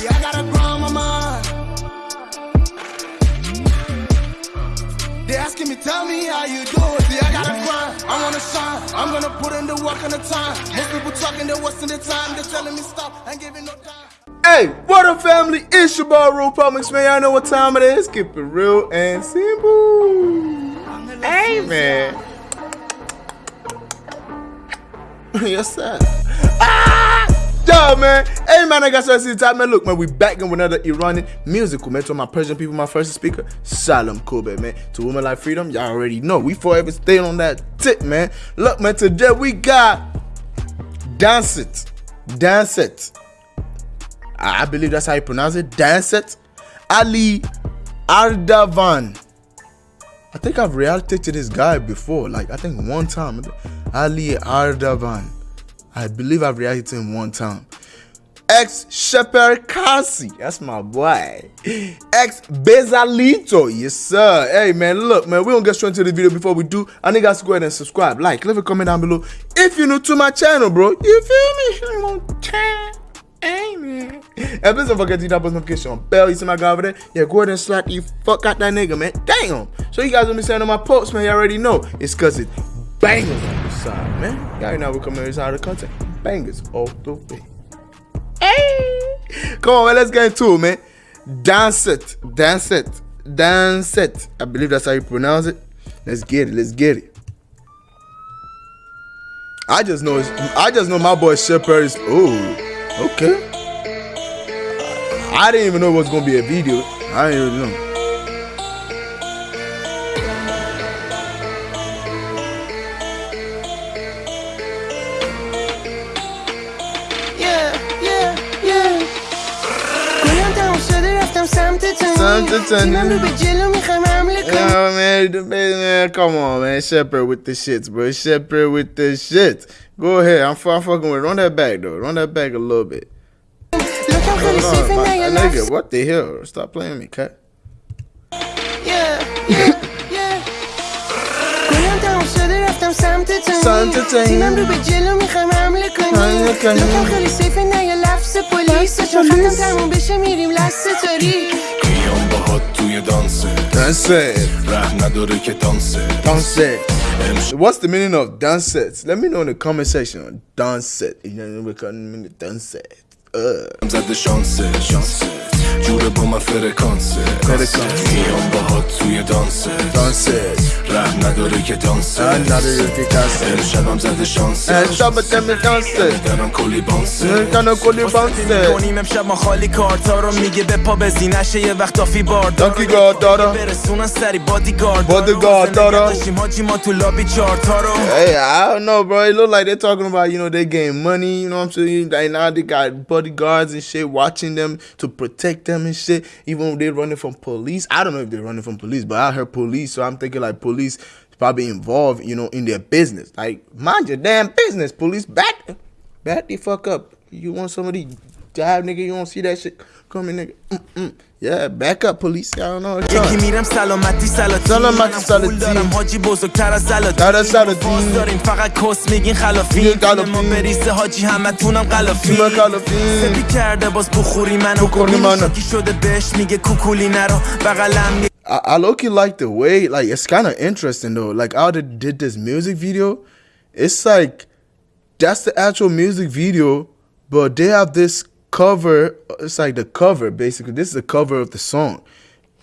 See, I got a grind on my mind. They asking me, tell me how you do it. See, I gotta grind. I wanna shine. I'm gonna put in the work and the time. Most people talking, they're wasting their time. They're telling me stop. I giving no time. Hey, what up, family? It's your boy, Real Publix, man. Y'all know what time it is. Keep it real and simple. Hey, man. yes, sir. Yo, man. Hey, man, I got see the time, man. Look, man, we back in with another Iranian musical, man. To my Persian people, my first speaker, Salam Kobe, man. To women like freedom, y'all already know. We forever staying on that tip, man. Look, man, today we got Dance It. Dance It. I believe that's how you pronounce it. Dance It. Ali Ardavan. I think I've reacted to this guy before. Like, I think one time. Ali Ardavan. I believe I've reacted to him one time. Ex Shepherd Kasi, that's my boy. Ex Bezalito, yes sir. Hey man, look man, we don't get straight into the video before we do. I need guys to go ahead and subscribe, like, leave a comment down below if you're new to my channel, bro. You feel me? Man. And please don't forget to hit that post notification bell. You see my guy over there? Yeah, go ahead and slap you fuck out that nigga, man. Damn. So you guys will be saying on my posts, man. You already know. It's cause it's bangers on the side, man. Y'all know we come here side of the content. Bangers all the way. Come on, man, let's get into it, man. Dance it, dance it, dance it. I believe that's how you pronounce it. Let's get it, let's get it. I just know, I just know my boy Shepherd is. Oh, okay. I didn't even know it was gonna be a video. I didn't even know. Yeah, man, man, come on, man. Shepherd with the shits, bro. Shepherd with the shits. Go ahead. I'm, I'm fucking with it. Run that back, though. Run that back a little bit. On, nigga, what the hell? Stop playing me, cut. Yeah, yeah, yeah. رفتم سمت تو. تو. تیمم رو به جلو می‌خوایم حمله کنیم لکم خیلی سیفه نه یه لفظ پلیس. چون ختم تموم بشه میریم لسه تاری میام باهات توی دانسه. دانسه. ره نداره که دانسه. دانسه What's the meaning of dance Let me know in the comment section. Dance You know, we can dance Uh. زده شانسه. شانسه. جوره با من فرکانسه میام باهات توی دانسه دانسه ره نداره که دانسه نداره که دانسه امشبم زده شانسه. امشب دم دانسه دارم کلی بانسه. دارم کلی بانسه. کنیم امشب ما خالی کارتا رو میگه به پا بزینشه یه وقت دافی بار داکی گارد دارم. برسونن سری بادی گارد بادی گارد دارم. حاجی ما تو لابی چارتا رو. Hey, I don't know, bro. It look like they're talking about, you know, they getting money, you know what I'm saying? Like now they got bodyguards and shit watching them to protect them and shit. Even when they're running from police. I don't know if they're running from police, but I heard police, so I'm thinking like police probably involved, you know, in their business. Like, mind your damn business, police. Back, back the fuck up. You want somebody dive, nigga? You don't see that shit coming, nigga? Mm-mm. Yeah, back up police. I don't know. یکی میرم سلامتی سلاتی سلامتی سلاتی دارم حاجی بزرگتر از سلاتی تر از سلاتی. باز داریم فقط کس میگین خلافی میگین خلافی. ما بریسه حاجی همه تونم غلافی تیم خلافی. سپی کرده باز بخوری منو بخوری منو. شاکی شده بهش میگه کوکولی نرو بغلم I, I low key like the way, like it's kind of interesting though. Like how they did this music video, it's like that's the actual music video, but they have this cover. It's like the cover basically. This is the cover of the song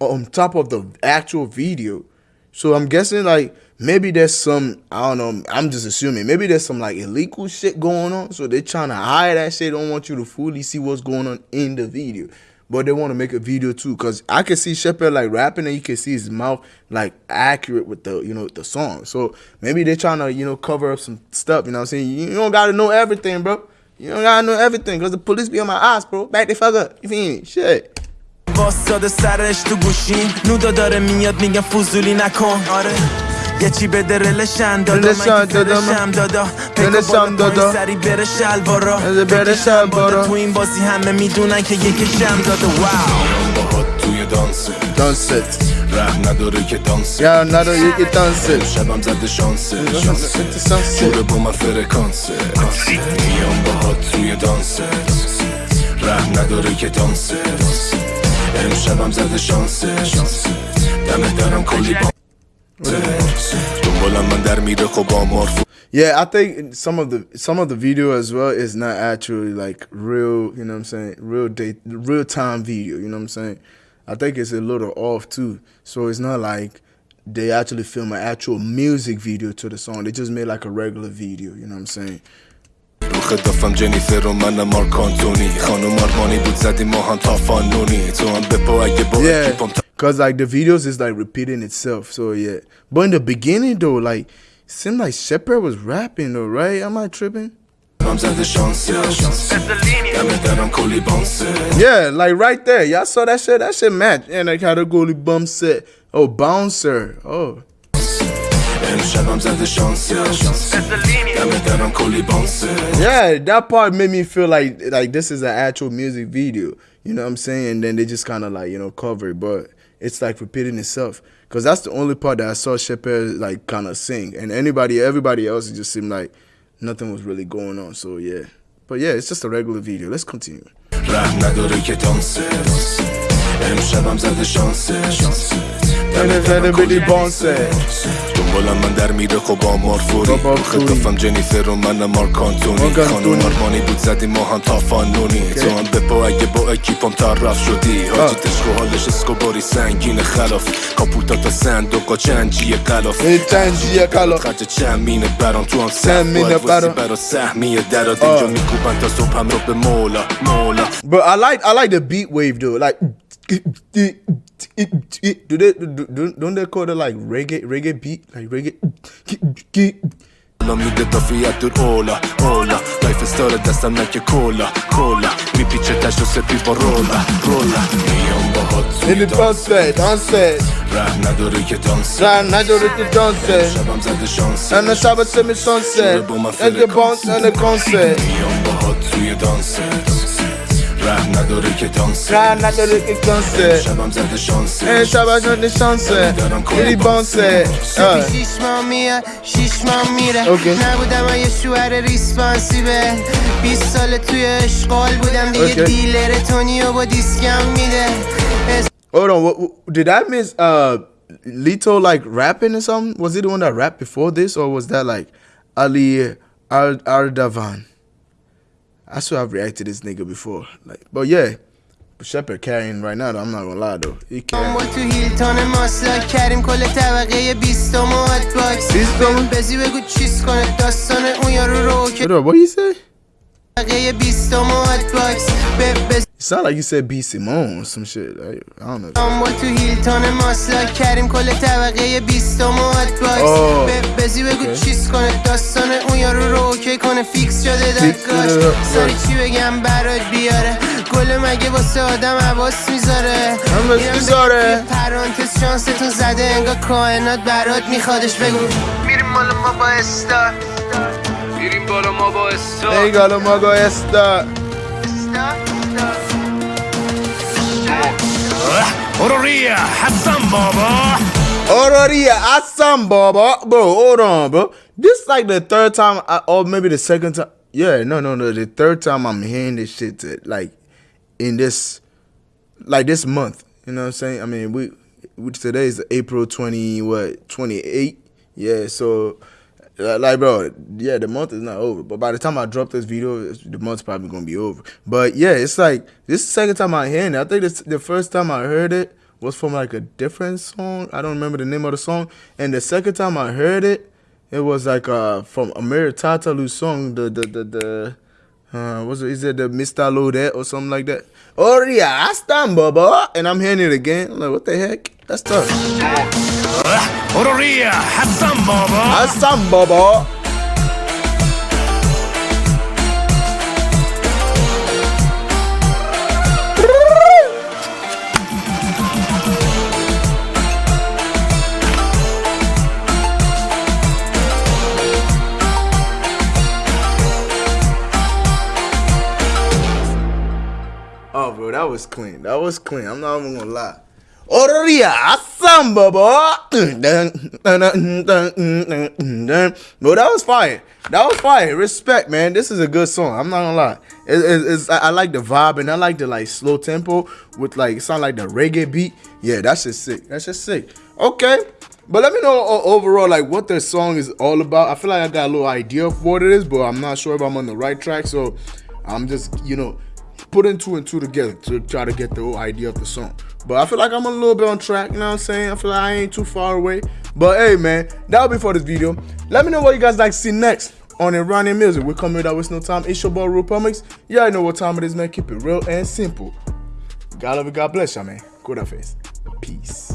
on top of the actual video. So I'm guessing like maybe there's some I don't know. I'm just assuming maybe there's some like illegal shit going on. So they're trying to hide that shit. Don't want you to fully see what's going on in the video. But they want to make a video too, cause I can see Shepherd like rapping, and you can see his mouth like accurate with the you know the song. So maybe they're trying to you know cover up some stuff. You know what I'm saying? You don't gotta know everything, bro. You don't gotta know everything, cause the police be on my ass, bro. Back the fuck up. You feel me? Shit. واساده سرش تو گوشیم نودا داره میاد میگم فضولی نکن آره یه چی بده رلشن دادا من که فرشم دادا. بلشم دادا. سری بره شلوارا. بره شلوارا. تو این بازی همه می‌دونن که یکشم دادا واو. تو توی دانس. دانست. ره نداره که دانس. یا نداره یکی دانس شبم زده شانس. شانس. جوره با من فرکانس. میام باهات توی دانس. ره نداره که دانس. امشبم زده شانس. دمه درم کلی با Yeah, I think some of the some of the video as well is not actually like real, you know what I'm saying? Real date real time video, you know what I'm saying? I think it's a little off too. So it's not like they actually film an actual music video to the song. They just made like a regular video, you know what I'm saying? رو خدافم جنیفر و من مارک آنتونی خانم آرمانی بود زدیم ما هم تا فانونی تو هم بپا اگه با Yeah, اکیپم Cause like the videos is like repeating itself. So yeah. But in the beginning though, like seemed like Shepard was rapping though, right? Am I tripping? Yeah, like right there. Y'all saw that shit? That shit match. And I had a goalie bum set. Oh, bouncer. Oh. Yeah, that part made me feel like like this is an actual music video. You know what I'm saying? And then they just kind of like, you know, cover it. But it's like repeating itself. Cause that's the only part that I saw Shepard like kind of sing, and anybody, everybody else, it just seemed like nothing was really going on. So yeah, but yeah, it's just a regular video. Let's continue. دم درم کلی بانسه. دنبالم من در میره خب آمار فوری. رو. خدافم جنیفر و من مارک آنتونی خانم. آرمانی بود زدیم ما هم تا فانونی تو هم بپا اگه با اکیپم طرف شدی. حاجی تشک و حالش اسکوباری سنگین خلاف. کاپوتا تا صندوق و چنجی قلاف. Hey, چنجی قلاف. خرج چند مینه برام تو هم چند سهم مینه باید واسه برام. برا سهمیه درات اینجا میکوبن تا صبحم رو به مولا مولا. But I like I like the beat wave though. Like do they do, don't they call it like reggae reggae beat? Like reggae Nam nigga toffee ja tur ola, ola Life is da sam neke cola, cola Mi piče taj što se pivo rola, rola. Nijem bohot Ili danse, danse Rah na dorike danse Rah na dorike danse Šabam zade šanse Ana šabat se mi šanse Šure boma fere konse Ege bonse, ane konse Nijem bohot suje danse ره نداره که دانس Try not to let the sunset. شبم زده شانس And Shabbat on the sunset, and the bounce. Uh, شیش ماه میاد شیش ماه میره اوکی. نبودم من یه شوهر ریسپانسیبل 20 سال توی اشغال بودم دیگه اوکی. دیلر تونیو با دیسکم میده hold on, what, what, did I miss uh Lito like rapping or something? Was he the one that rapped before this, or was that like Ali Ar Ardavan? I still have reacted to this nigga before. Like, but yeah. شپر کرین رای نه هم نگو لادو ایکی با تو هیلتان ماسلا کریم کل طبقه یه بیست و مات باکس بیست و مات بزی بگو چیز کنه داستان اون یارو رو اوکی بدو با یه سه طبقه یه بیست و مات باکس بزی It's not like you said B. Simone or some shit. I, I don't know. تو هیلتون ماسلا کریم کل طبقه یه بیست و مات باکس بزی بگو چیز کنه داستان اون یارو رو اوکی کنه فیکس شده درگاش سری چی بگم برات بیاره. گل مگه واسه آدم عباس می‌ذاره؟ می‌ذاره پرانتز شانستون زده انگا کائنات برات میخوادش بگو. میریم مال ما با استار میریم بالا ما با استار ای گالا ما با استار اوروریا حسن بابا. اوروریا حسن بابا. برو اوران بو. This like the third time, I, or maybe the second time. Yeah, no, no, no. The third time I'm hearing this shit, to, like, in this, like this month. You know what I'm saying? I mean, we, we today is April 20, what, 28? Yeah, so, like, bro, yeah, the month is not over. But by the time I drop this video, the month's probably gonna be over. But yeah, it's like, this is the second time I'm hearing it. I think this, the first time I heard it was from like a different song. I don't remember the name of the song. And the second time I heard it, it was like uh from Amir Tataloo's song, the the the the uh what's it, is it the Mr. Lodet or something like that? Oh yeah, I stand Baba and I'm hearing it again. I'm like what the heck? That's tough. Oria, Hassan Baba. Hassan Baba. Was clean. That was clean. I'm not even gonna lie. Oria samba boy. Bro, that was fire. That was fire. Respect, man. This is a good song. I'm not gonna lie. It, it, it's I, I like the vibe and I like the like slow tempo with like sound like the reggae beat. Yeah, that's just sick. That's just sick. Okay. But let me know o- overall like what the song is all about. I feel like I got a little idea of what it is, but I'm not sure if I'm on the right track. So I'm just, you know, putting two and two together to try to get the whole idea of the song. But I feel like I'm a little bit on track, you know what I'm saying? I feel like I ain't too far away. But hey man, that'll be for this video. Let me know what you guys like to see next on Iranian music. We're coming without wasting no time. It's your boy Rupamex. Yeah, I know what time it is, man. Keep it real and simple. God love you, God bless y'all, man. Good face. Peace.